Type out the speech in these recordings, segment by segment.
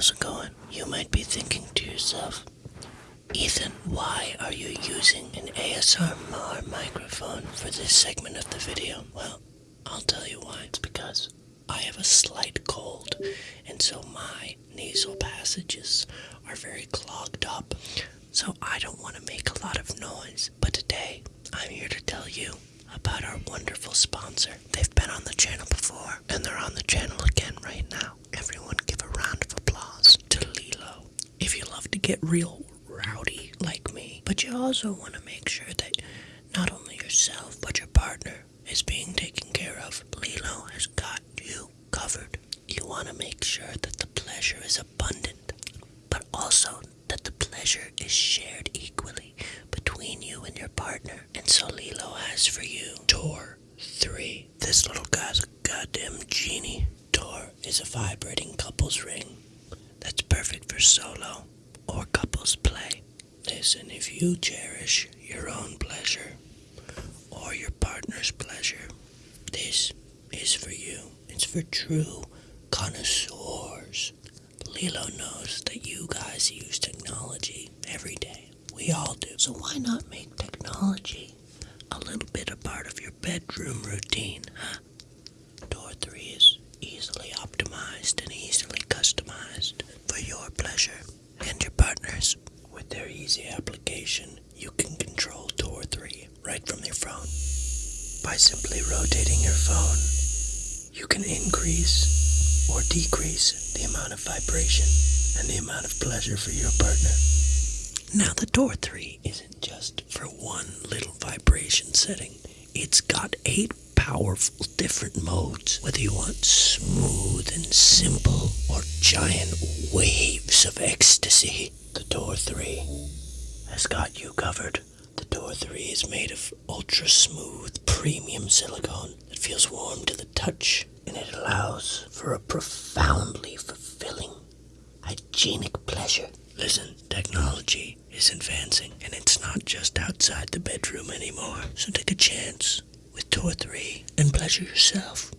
how's it going? You might be thinking to yourself, Ethan, why are you using an ASMR microphone for this segment of the video? Well, I'll tell you why. It's because I have a slight cold, and so my nasal passages are very clogged up. So I don't want to make a lot of noise. But today, I'm here to tell you about our wonderful sponsor. They've been on the channel before, and they're on the channel again right now. Everyone give a round of applause to LELO. If you love to get real rowdy like me, but you also want to make sure that not only yourself, but your partner is being taken care of, LELO has got you covered. You want to make sure that the pleasure is abundant, but also that the pleasure is shared equally between you and your partner. And so LELO has for you Tor 3. This little guy's a goddamn genie. Tor is a vibrating couples ring that's perfect for solo play. Listen, if you cherish your own pleasure or your partner's pleasure, this is for you. It's for true connoisseurs. LELO knows that you guys use technology every day. We all do. So why not make technology a little bit a part of your bedroom routine, huh? Tor 3 is easily optimized and easily customized for your pleasure and your. Their easy application, you can control Tor 3 right from your phone. By simply rotating your phone, you can increase or decrease the amount of vibration and the amount of pleasure for your partner. Now, the Tor 3 isn't just for one little vibration setting, it's got eight powerful different modes. Whether you want smooth and simple or giant waves of ecstasy, the Tor 3 has got you covered. The Tor 3 is made of ultra smooth premium silicone that feels warm to the touch and it allows for a profoundly fulfilling, hygienic pleasure. Listen, technology is advancing and it's not just outside the bedroom anymore. So take a chance with Tor 3 and pleasure yourself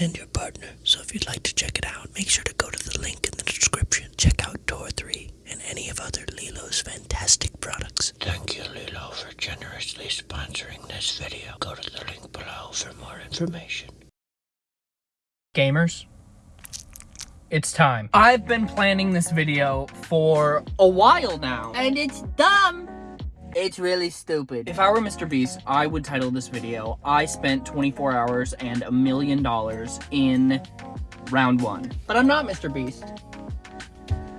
and your partner. So if you'd like to check it out, make sure to go to the link in the description. Check out Tor 3 and any of other LELO's fantastic products. Thank you, LELO, for generously sponsoring this video. Go to the link below for more information. Gamers, it's time. I've been planning this video for a while now. And it's dumb. It's really stupid. If I were Mr. Beast, I would title this video, I spent 24 hours and a million dollars in round one. But I'm not Mr. Beast.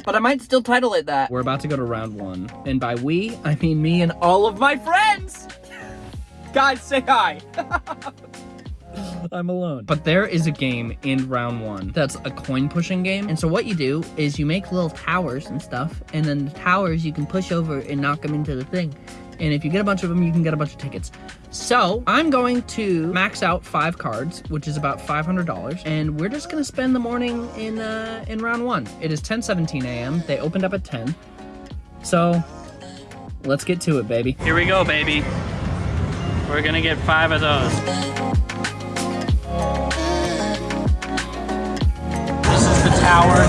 But I might still title it that. We're about to go to round one. And by we, I mean me and all of my friends! Guys, say hi! I'm alone. But there is a game in round one that's a coin pushing game. And so what you do is you make little towers and stuff. And then the towers you can push over and knock them into the thing. And if you get a bunch of them, you can get a bunch of tickets. So I'm going to max out five cards, which is about $500. And we're just going to spend the morning in, uh, in round one. It is 10:17 a.m. They opened up at 10. So let's get to it, baby. Here we go, baby. We're gonna get five of those. Tower.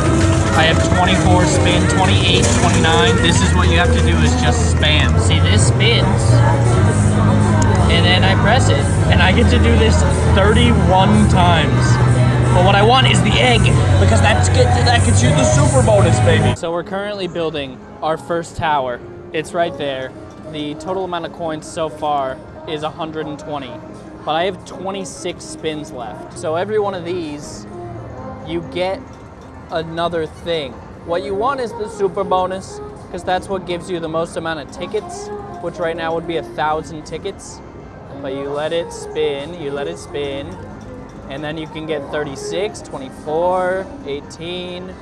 I have 24 spin, 28, 29. This is what you have to do is just spam. See, this spins, and then I press it, and I get to do this 31 times. But what I want is the egg, because that's get, that gets you the super bonus, baby. So we're currently building our first tower. It's right there. The total amount of coins so far is 120, but I have 26 spins left. So every one of these, you get another thing. What you want is the super bonus, because that's what gives you the most amount of tickets, which right now would be a thousand tickets. But you let it spin, you let it spin, and then you can get 36, 24, 18.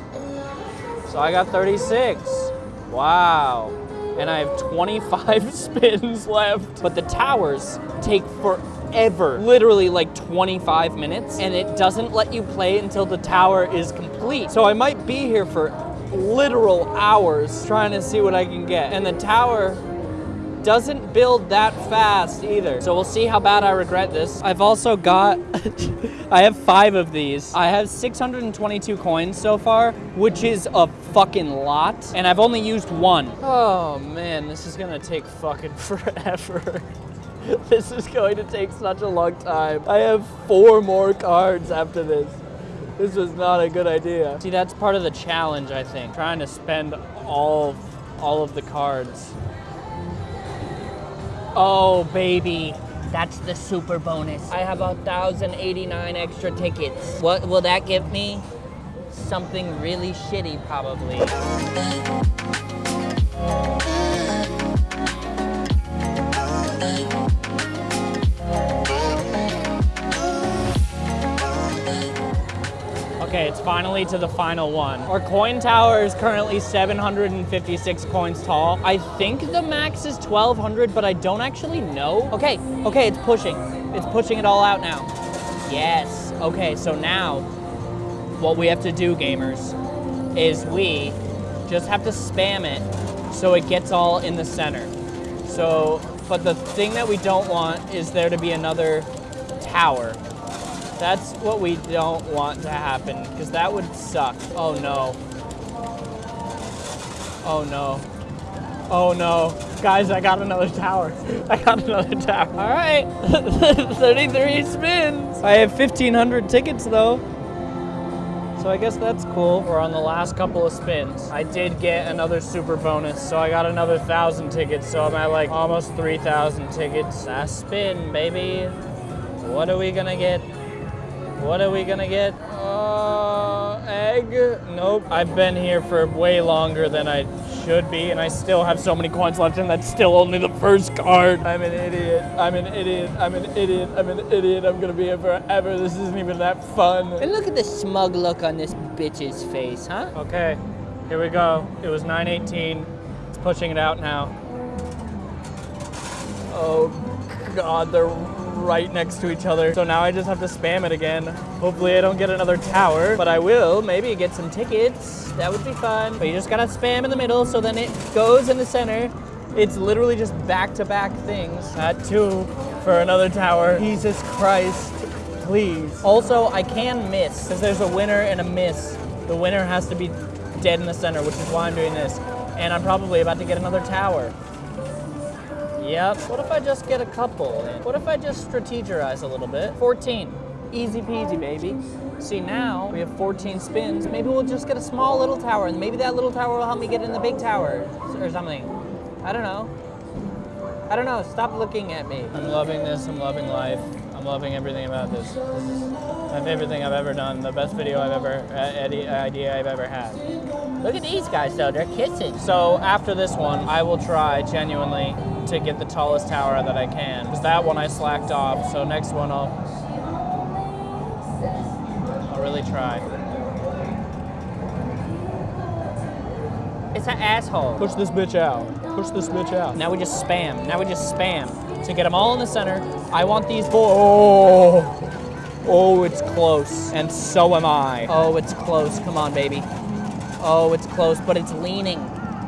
So I got 36. Wow. And I have 25 spins left. But the towers take forever, literally like 25 minutes, and it doesn't let you play until the tower is complete. So I might be here for literal hours trying to see what I can get. And the tower doesn't build that fast either. So we'll see how bad I regret this. I've also got, I have five of these. I have 622 coins so far, which is a fucking lot. And I've only used one. Oh man, this is gonna take fucking forever. this is going to take such a long time. I have four more cards after this. This was not a good idea. See, that's part of the challenge, I think. Trying to spend all, all of the cards. Oh, baby. That's the super bonus. I have a thousand eighty-nine extra tickets. What will that give me? Something really shitty, probably. It's finally to the final one. Our coin tower is currently 756 coins tall. I think the max is 1200, but I don't actually know. Okay, okay, it's pushing. It's pushing it all out now. Yes. Okay, so now what we have to do, gamers, is we just have to spam it so it gets all in the center. So, but the thing that we don't want is there to be another tower. That's what we don't want to happen, because that would suck. Oh no. Oh no. Oh no. Guys, I got another tower. I got another tower. All right. 33 spins. I have 1,500 tickets though. So I guess that's cool. We're on the last couple of spins. I did get another super bonus, so I got another thousand tickets. So I'm at like almost 3,000 tickets. Last spin, baby. What are we gonna get? What are we gonna get? Uh, egg? Nope. I've been here for way longer than I should be, and I still have so many coins left, and that's still only the first card. I'm an idiot. I'm an idiot. I'm an idiot. I'm an idiot. I'm gonna be here forever. This isn't even that fun. And look at the smug look on this bitch's face, huh? Okay, here we go. It was 918. It's pushing it out now. Oh god, they're right next to each other. So now I just have to spam it again. Hopefully I don't get another tower, but I will maybe get some tickets. That would be fun. But you just gotta spam in the middle so then it goes in the center. It's literally just back-to-back things. At two for another tower. Jesus Christ, please. Also, I can miss, because there's a winner and a miss. The winner has to be dead in the center, which is why I'm doing this. And I'm probably about to get another tower. Yep. What if I just get a couple? What if I just strategize a little bit? 14. Easy peasy, baby. See, now we have 14 spins. Maybe we'll just get a small little tower, and maybe that little tower will help me get in the big tower or something. I don't know. I don't know. Stop looking at me. I'm loving this. I'm loving life. I'm loving everything about this. This is my favorite thing I've ever done. The best video I've ever, uh, idea I've ever had. Look at these guys though, they're kissing. So after this one, I will try genuinely to get the tallest tower that I can. Because that one I slacked off. So next one I'll I'll really try. It's an asshole. Push this bitch out. Push this bitch out. Now we just spam. Now we just spam to get them all in the center. I want these four. Oh, oh, it's close, and so am I. Oh, it's close. Come on, baby. Oh, it's close, but it's leaning.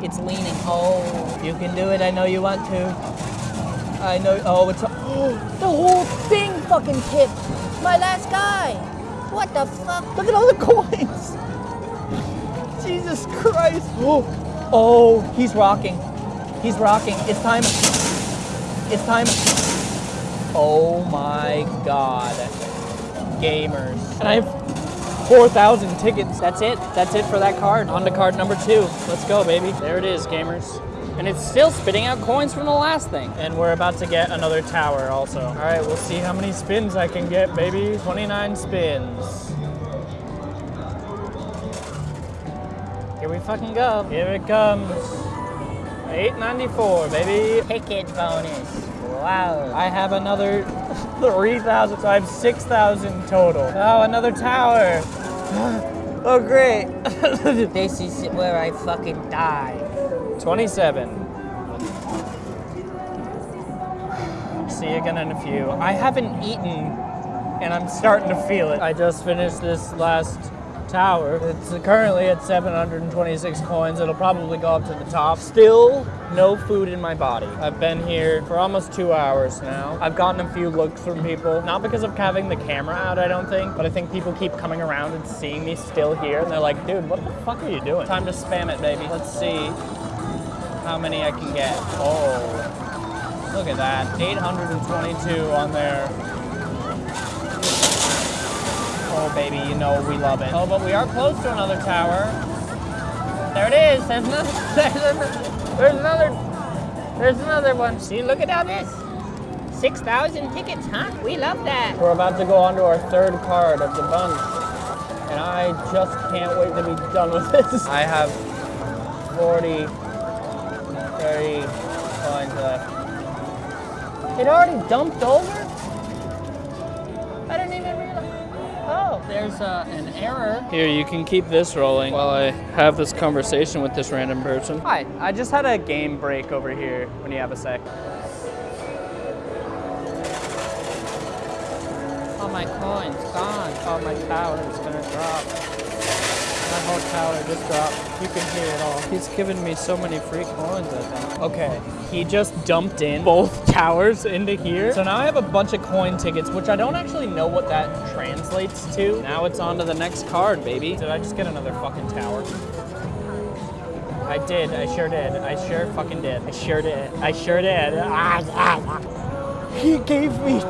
It's leaning. Oh, you can do it. I know you want to. I know. Oh, it's. The whole thing fucking tipped. My last guy. What the fuck? Look at all the coins. Jesus Christ. Oh, oh, he's rocking. He's rocking. It's time. It's time. Oh my God. Gamers. And I have 4,000 tickets. That's it. That's it for that card. On to card number two. Let's go, baby. There it is, gamers. And it's still spitting out coins from the last thing. And we're about to get another tower also. All right, we'll see how many spins I can get, baby. 29 spins. Here we fucking go. Here it comes. 894, baby. Ticket bonus. Wow. I have another 3,000, so I have 6,000 total. Oh, another tower. oh, great. This is where I fucking die. 27. See you again in a few. I haven't eaten and I'm starting to feel it. I just finished this last tower. It's currently at 726 coins. It'll probably go up to the top. Still no food in my body. I've been here for almost two hours now. I've gotten a few looks from people, not because of having the camera out, I don't think, but I think people keep coming around and seeing me still here, and they're like, dude, what the fuck are you doing? Time to spam it, baby. Let's see how many I can get. Oh, look at that. 822 on there. Oh, baby, you know we love it. Oh, but we are close to another tower. There it is. There's another. There's another. There's another. There's another one. See, look at all this. 6,000 tickets, huh? We love that. We're about to go on to our third card of the bunch. And I just can't wait to be done with this. I have 40, 30 coins left. It already dumped over? There's uh, an error. Here, you can keep this rolling while I have this conversation with this random person. Hi, I just had a game break over here when you have a sec. All my coins gone. Oh, my tower is gonna drop. My whole tower just dropped. You can hear it all. He's given me so many free coins, I think. Okay, he just dumped in both towers into here. So now I have a bunch of coin tickets, which I don't actually know what that translates to. Now it's on to the next card, baby. Did I just get another fucking tower? I did, I sure did. I sure fucking did. I sure did. I sure did. Ah, ah, ah. He gave me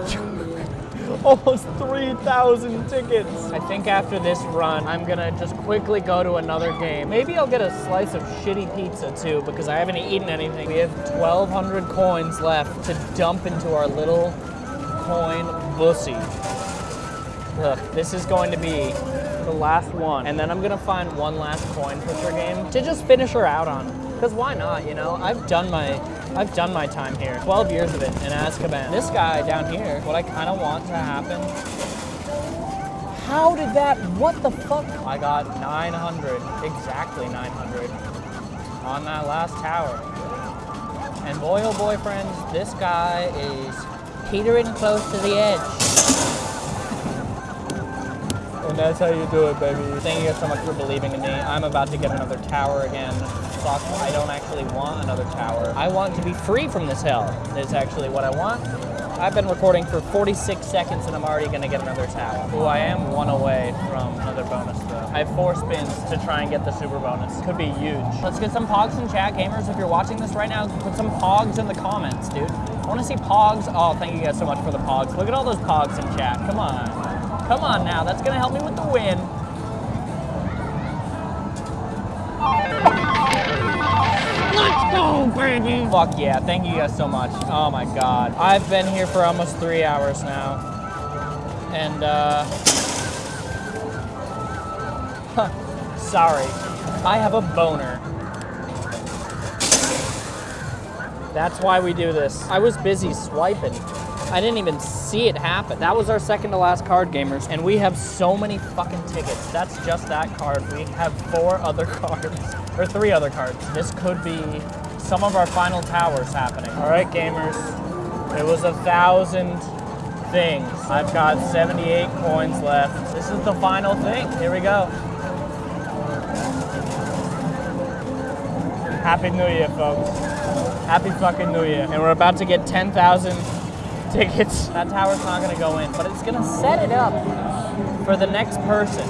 almost 3,000 tickets. I think after this run, I'm gonna just quickly go to another game. Maybe I'll get a slice of shitty pizza too, because I haven't eaten anything. We have 1,200 coins left to dump into our little coin bussy. Look, this is going to be the last one. And then I'm gonna find one last coin pusher game to just finish her out on. Because why not, you know? I've done my I've done my time here. 12 years of it in Azkaban. This guy down here, what I kind of want to happen. How did that, what the fuck? I got 900, exactly 900 on that last tower. And boy, oh boy, friends, this guy is Teetering close to the edge. And that's how you do it, baby. Thank you guys so much for believing in me. I'm about to get another tower again. Fuck, I don't actually want another tower. I want to be free from this hell, is actually what I want. I've been recording for 46 seconds and I'm already gonna get another tower. Ooh, I am one away from another bonus though. I have four spins to try and get the super bonus. Could be huge. Let's get some pogs in chat, gamers. If you're watching this right now, put some pogs in the comments, dude. I wanna see pogs. Oh, thank you guys so much for the pogs. Look at all those pogs in chat, come on. Come on now, that's gonna help me with the win. Let's go, baby! Fuck yeah, thank you guys so much. Oh my god. I've been here for almost three hours now. And, uh... huh, sorry. I have a boner. That's why we do this. I was busy swiping. I didn't even see it happen. That was our second to last card, gamers. And we have so many fucking tickets. That's just that card. We have four other cards, or three other cards. This could be some of our final towers happening. All right, gamers. It was a thousand things. I've got 78 coins left. This is the final thing. Here we go. Happy New Year, folks. Happy fucking New Year. And we're about to get 10,000 tickets. That tower's not gonna go in, but it's gonna set it up for the next person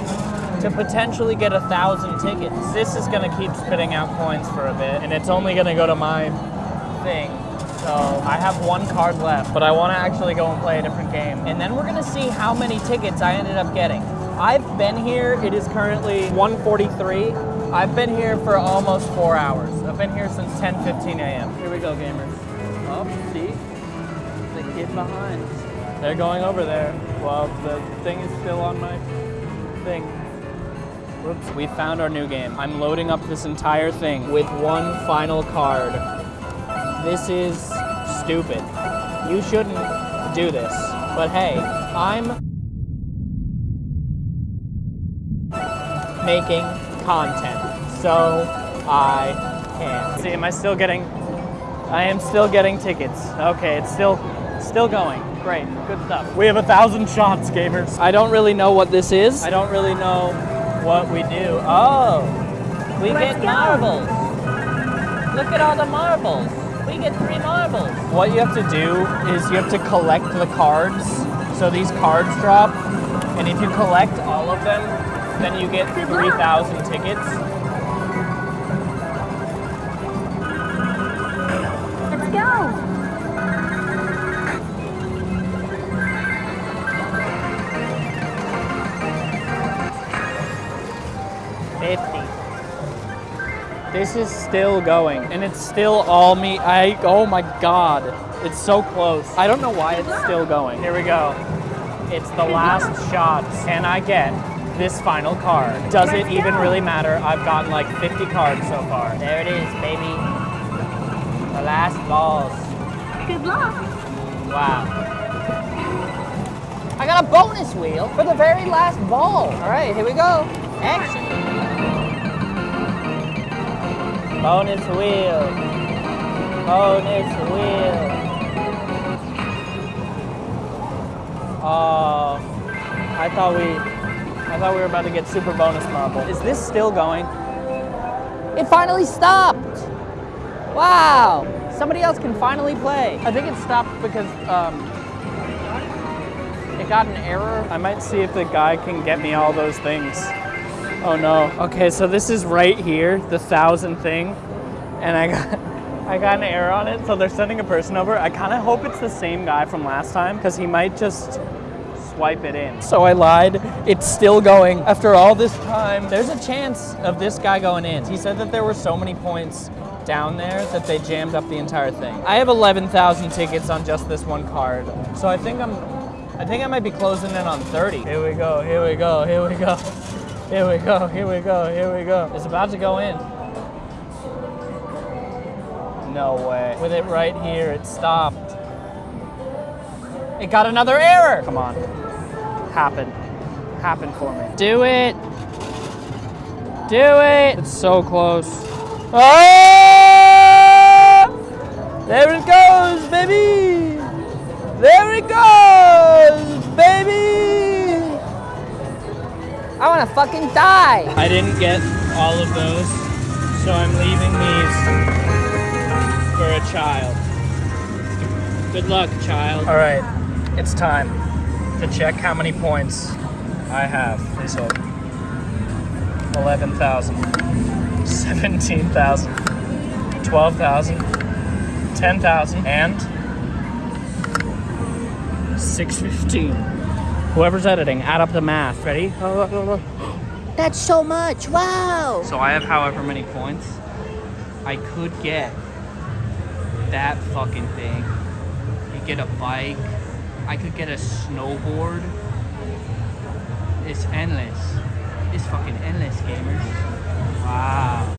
to potentially get a thousand tickets. This is gonna keep spitting out coins for a bit, and it's only gonna go to my thing. So I have one card left, but I wanna actually go and play a different game. And then we're gonna see how many tickets I ended up getting. I've been here, it is currently 1:43. I've been here for almost four hours. I've been here since 10:15 a.m. Here we go, gamers. Oh, see? The kid behind. They're going over there. Well, the thing is still on my thing. Whoops. We found our new game. I'm loading up this entire thing with one final card. This is stupid. You shouldn't do this. But hey, I'm making content. So I can. See, am I still getting I am still getting tickets. Okay, it's still still going. Great, good stuff. We have a thousand shots, gamers. I don't really know what this is. I don't really know what we do. Oh, we Let's get go. marbles. Look at all the marbles. We get three marbles. What you have to do is you have to collect the cards. So these cards drop, and if you collect all of them, then you get 3,000 tickets. Let's go. 50. This is still going, and it's still all me. I, oh my god. It's so close. I don't know why it's still going. Here we go. It's the last shot. Can I get this final card? Does it Let's even go. really matter? I've gotten like 50 cards so far. There it is, baby. The last balls. Good luck. Wow. I got a bonus wheel for the very last ball. All right, here we go. Action. Bonus wheel. Bonus wheel. Oh, I thought we, I thought we were about to get super bonus marble. Is this still going? It finally stopped. Wow. Somebody else can finally play. I think it stopped because um, it got an error. I might see if the guy can get me all those things. Oh no. Okay, so this is right here, the thousand thing, and I got. I got an error on it, so they're sending a person over. I kind of hope it's the same guy from last time because he might just swipe it in. So I lied. It's still going after all this time. There's a chance of this guy going in. He said that there were so many points down there that they jammed up the entire thing. I have 11,000 tickets on just this one card. So I think I'm I think I might be closing in on 30. Here we go. Here we go. Here we go. Here we go. Here we go. Here we go. It's about to go in. No way. With it right here, it stopped. It got another error. Come on. Happen. Happen for me. Do it. Do it. It's so close. Ah! There it goes, baby. There it goes, baby. I want to fucking die. I didn't get all of those, so I'm leaving these for a child. Good luck, child. All right, it's time to check how many points I have. Please hold. 11,000, 17,000, 12,000, 10,000, and 615. Whoever's editing, add up the math. Ready? That's so much. Wow. So I have however many points. I could get that fucking thing. You get a bike. I could get a snowboard. It's endless. It's fucking endless, gamers. Wow.